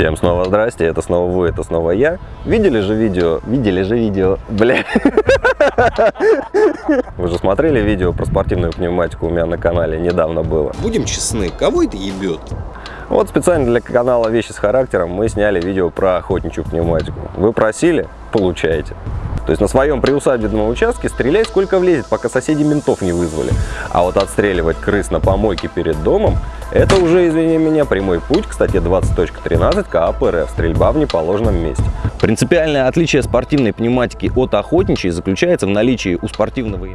Всем снова здрасте, это снова вы, это снова я. Видели же видео, видели же видео, бля. Вы же смотрели видео про спортивную пневматику у меня на канале, недавно было. Будем честны, кого это ебет? Вот специально для канала «Вещи с характером» мы сняли видео про охотничью пневматику. Вы просили, получаете. То есть на своем приусадебном участке стреляй сколько влезет, пока соседи ментов не вызвали. А вот отстреливать крыс на помойке перед домом, это уже, извини меня, прямой путь к статье 20.13 КАП РФ «Стрельба в неположенном месте». Принципиальное отличие спортивной пневматики от охотничьей заключается в наличии у спортивного